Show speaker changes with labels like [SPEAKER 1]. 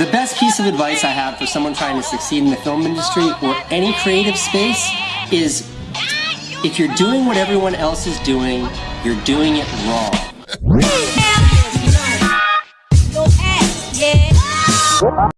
[SPEAKER 1] the best piece of advice I have for someone trying to succeed in the film industry or any creative space is if you're doing what everyone else is doing, you're doing it wrong. Yeah.